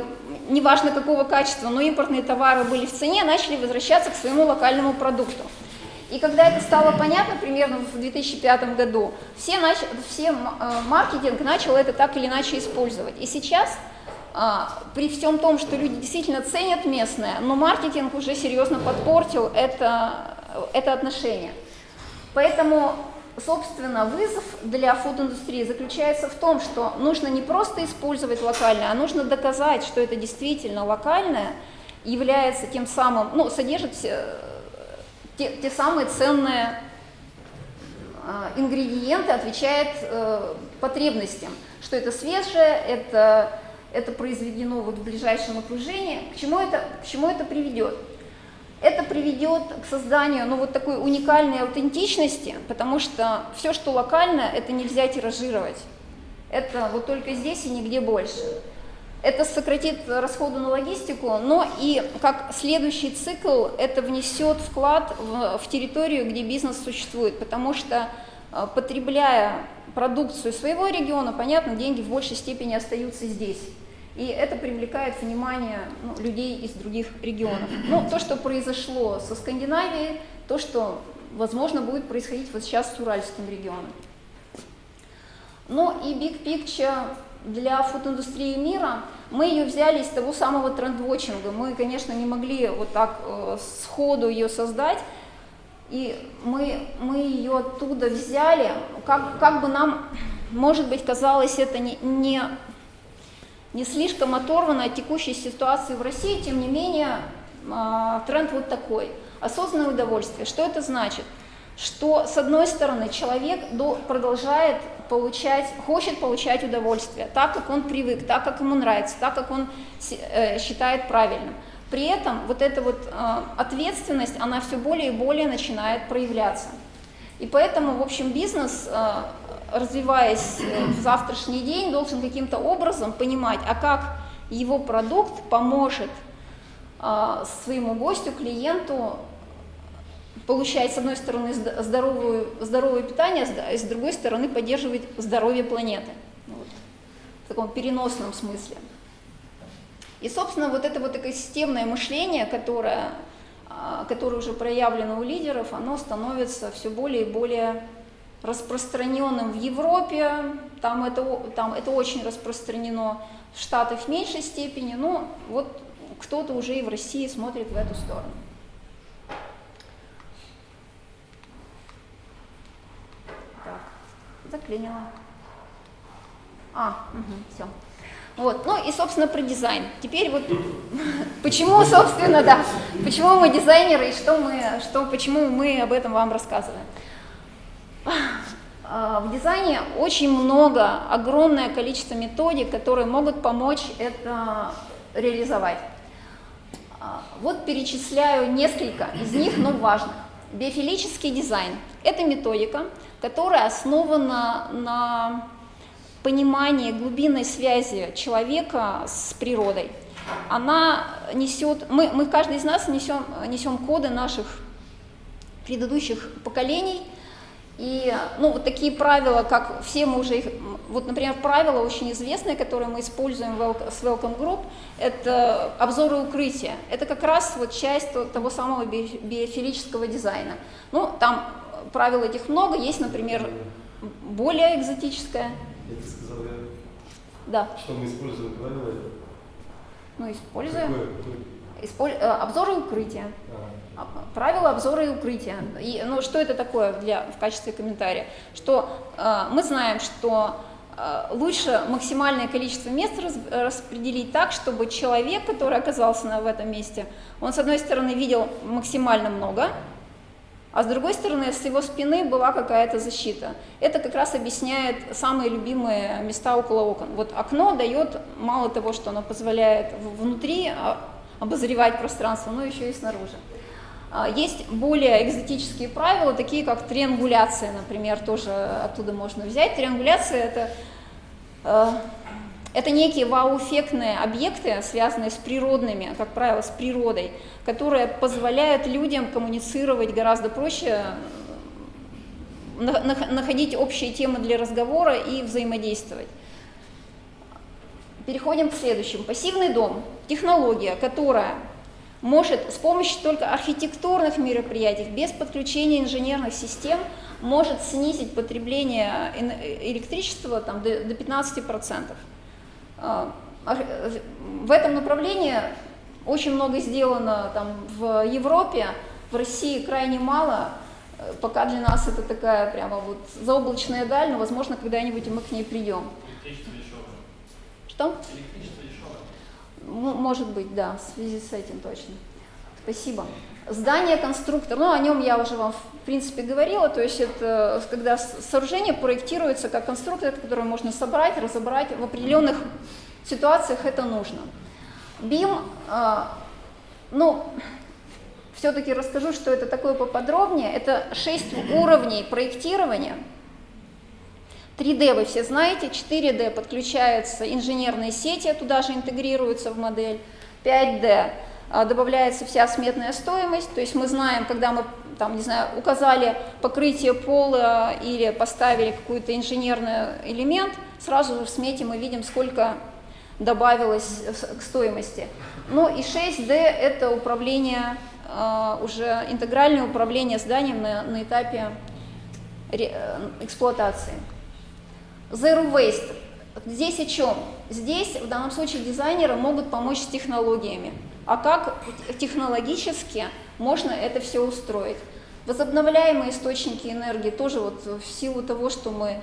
неважно какого качества, но импортные товары были в цене, начали возвращаться к своему локальному продукту. И когда это стало понятно, примерно в 2005 году, все, нач... все э, маркетинг начал это так или иначе использовать. И сейчас, а, при всем том, что люди действительно ценят местное, но маркетинг уже серьезно подпортил это, это отношение. Поэтому, собственно, вызов для фуд-индустрии заключается в том, что нужно не просто использовать локальное, а нужно доказать, что это действительно локальное, является тем самым, ну, содержит те, те самые ценные э, ингредиенты, отвечает э, потребностям, что это свежее, это, это произведено вот в ближайшем окружении. К чему это, к чему это приведет? Это приведет к созданию ну, вот такой уникальной аутентичности, потому что все, что локально, это нельзя тиражировать. Это вот только здесь и нигде больше. Это сократит расходы на логистику, но и как следующий цикл это внесет вклад в, в территорию, где бизнес существует, потому что э, потребляя продукцию своего региона, понятно, деньги в большей степени остаются здесь. И это привлекает внимание ну, людей из других регионов. Ну, то, что произошло со Скандинавией, то, что, возможно, будет происходить вот сейчас с Уральским регионом. Ну и Big Picture для фотоиндустрии мира, мы ее взяли из того самого трендвотчинга. Мы, конечно, не могли вот так э, сходу ее создать. и мы, мы ее оттуда взяли, как, как бы нам, может быть, казалось это не, не, не слишком оторвано от текущей ситуации в России, тем не менее э, тренд вот такой. Осознанное удовольствие. Что это значит? Что, с одной стороны, человек до, продолжает получать, хочет получать удовольствие, так, как он привык, так, как ему нравится, так, как он э, считает правильным. При этом вот эта вот э, ответственность, она все более и более начинает проявляться. И поэтому, в общем, бизнес, э, развиваясь в завтрашний день, должен каким-то образом понимать, а как его продукт поможет своему гостю, клиенту получать, с одной стороны, здоровую, здоровое питание, а с другой стороны, поддерживать здоровье планеты. Вот. В таком переносном смысле. И, собственно, вот это вот такое системное мышление, которое, а, которое уже проявлено у лидеров, оно становится все более и более распространенным в Европе, там это, там это очень распространено, в Штатах в меньшей степени, но вот кто-то уже и в России смотрит в эту сторону. Заклинило. А, угу, все. Вот. Ну и, собственно, про дизайн. Теперь вот *laughs* почему, собственно, да, почему мы дизайнеры и что мы, что, почему мы об этом вам рассказываем. А, в дизайне очень много, огромное количество методик, которые могут помочь это реализовать. А, вот перечисляю несколько из них, но важных. Биофилический дизайн – это методика, которая основана на понимание глубинной связи человека с природой. Она несет, мы, мы каждый из нас несем, несем коды наших предыдущих поколений, и ну, вот такие правила, как все мы уже их, вот, например, правила очень известные, которые мы используем с Welcome Group, это обзоры укрытия. Это как раз вот часть того самого биофилического дизайна. Ну, там правил этих много, есть, например, более экзотическое, я тебе сказал, я... Да. Что мы используем правила? Ну, используем. Исполь... Э, обзоры укрытия. А. Правила обзора и укрытия. И, ну, что это такое для, в качестве комментария? Что э, мы знаем, что э, лучше максимальное количество мест распределить так, чтобы человек, который оказался в этом месте, он, с одной стороны, видел максимально много, а с другой стороны, с его спины была какая-то защита. Это как раз объясняет самые любимые места около окон. Вот окно дает мало того, что оно позволяет внутри а, обозревать пространство, но еще и снаружи. А, есть более экзотические правила, такие как триангуляция, например, тоже оттуда можно взять. Триангуляция – это а, это некие вау-эффектные объекты, связанные с природными, как правило, с природой, которые позволяют людям коммуницировать гораздо проще, находить общие темы для разговора и взаимодействовать. Переходим к следующему. Пассивный дом – технология, которая может с помощью только архитектурных мероприятий, без подключения инженерных систем, может снизить потребление электричества там, до 15%. А, в этом направлении очень много сделано там, в Европе, в России крайне мало. Пока для нас это такая прямо вот заоблачная даль, но, возможно, когда-нибудь мы к ней придем. Электричество дешевое. Что? Электричество дешевое. Может быть, да, в связи с этим точно. Спасибо. Здание конструктор, ну о нем я уже вам в принципе говорила, то есть это когда сооружение проектируется как конструктор, который можно собрать, разобрать, в определенных ситуациях это нужно. BIM, э, ну, все-таки расскажу, что это такое поподробнее, это 6 уровней проектирования. 3D вы все знаете, 4D подключаются инженерные сети, туда же интегрируются в модель, 5D а, добавляется вся сметная стоимость, то есть мы знаем, когда мы там, не знаю, указали покрытие пола или поставили какой-то инженерный элемент, сразу же в смете мы видим, сколько добавилось к стоимости. Ну и 6D это управление, а, уже интегральное управление зданием на, на этапе э, эксплуатации. Zero Waste. Здесь о чем? Здесь в данном случае дизайнеры могут помочь с технологиями а как технологически можно это все устроить. Возобновляемые источники энергии тоже вот в силу того, что мы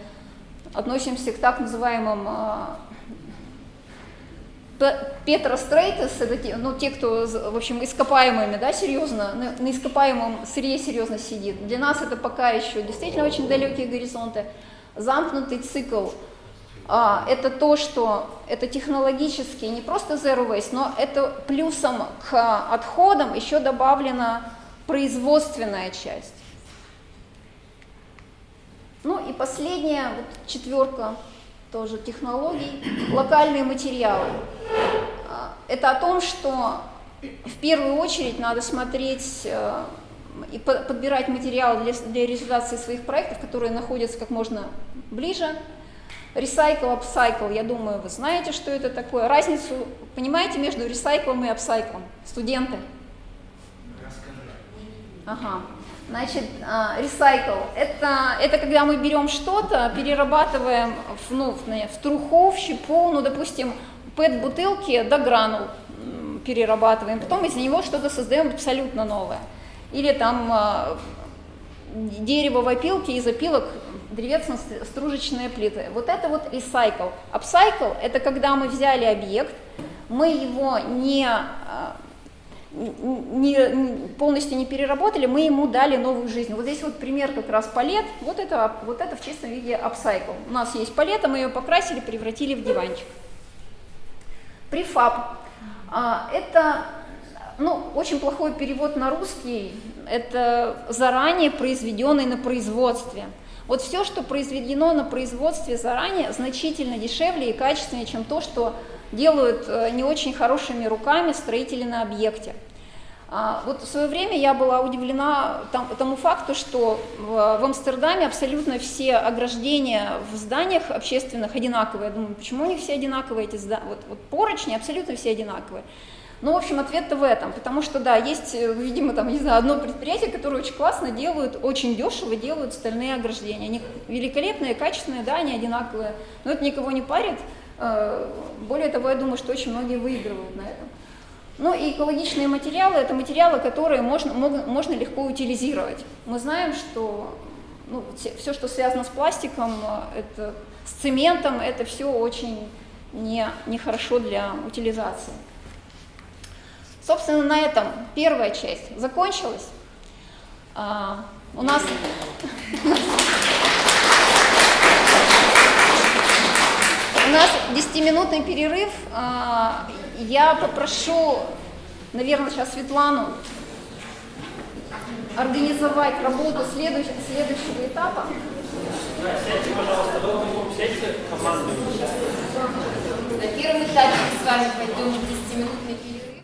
относимся к так называемым а, Петрострейтес, это ну, те, кто, в общем, ископаемыми, да, серьезно, на, на ископаемом сырье серьезно сидит. Для нас это пока еще действительно очень далекие горизонты. Замкнутый цикл это то, что это технологически не просто zero waste, но это плюсом к отходам еще добавлена производственная часть. Ну и последняя, вот четверка тоже технологий, локальные материалы. А, это о том, что в первую очередь надо смотреть э, и подбирать материалы для, для реализации своих проектов, которые находятся как можно ближе. Recycle, upcycle, я думаю, вы знаете, что это такое. Разницу понимаете между ресайклом и апсайклом? Студенты? Ага. Значит, ресайкл – это, это когда мы берем что-то, перерабатываем в, ну, в, в труху, в щепу, ну, допустим, пэт-бутылки до гранул перерабатываем, потом из него что-то создаем абсолютно новое. Или там а, дерево в опилке, из опилок древесно-стружечные плиты. Вот это вот ресайкл. Апсайкл – это когда мы взяли объект, мы его не а, не, полностью не переработали, мы ему дали новую жизнь. Вот здесь вот пример как раз палет, вот это, вот это в чистом виде апсайкл. У нас есть палета, мы ее покрасили, превратили в диванчик. Префаб. А, это ну, очень плохой перевод на русский, это заранее произведенный на производстве. Вот все, что произведено на производстве заранее, значительно дешевле и качественнее, чем то, что делают э, не очень хорошими руками строители на объекте. А, вот в свое время я была удивлена тому факту, что в, Амстердаме абсолютно все ограждения в зданиях общественных одинаковые. Я думаю, почему у них все одинаковые эти здания? Вот, вот поручни абсолютно все одинаковые. Ну, в общем, ответ-то в этом, потому что, да, есть, э, видимо, там, не знаю, одно предприятие, которое очень классно делают, очень дешево делают стальные ограждения. Они великолепные, качественные, да, они одинаковые, но это никого не парит. Э, более того, я думаю, что очень многие выигрывают на этом. Ну и экологичные материалы – это материалы, которые можно, можно легко утилизировать. Мы знаем, что ну, все, что связано с пластиком, э, это, с цементом, это все очень не, нехорошо для утилизации. Собственно, на этом первая часть закончилась. А, у нас... У нас 10-минутный перерыв. А, я попрошу, наверное, сейчас Светлану организовать работу следующего, следующего этапа. Да, сядьте, пожалуйста, вы сядьте командой. На первом этапе мы с вами пойдем